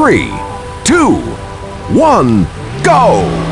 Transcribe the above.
three, two, one, go!